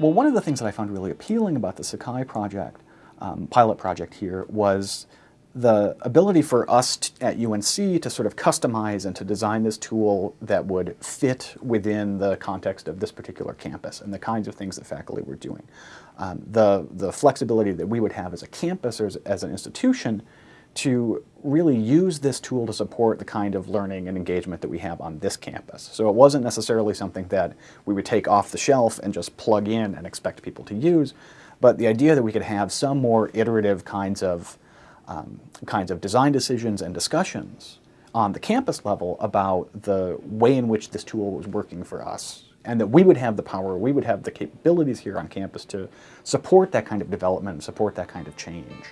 Well, one of the things that I found really appealing about the Sakai project, um, pilot project here, was the ability for us at UNC to sort of customize and to design this tool that would fit within the context of this particular campus and the kinds of things that faculty were doing. Um, the, the flexibility that we would have as a campus or as, as an institution to really use this tool to support the kind of learning and engagement that we have on this campus. So it wasn't necessarily something that we would take off the shelf and just plug in and expect people to use, but the idea that we could have some more iterative kinds of um, kinds of design decisions and discussions on the campus level about the way in which this tool was working for us and that we would have the power, we would have the capabilities here on campus to support that kind of development and support that kind of change.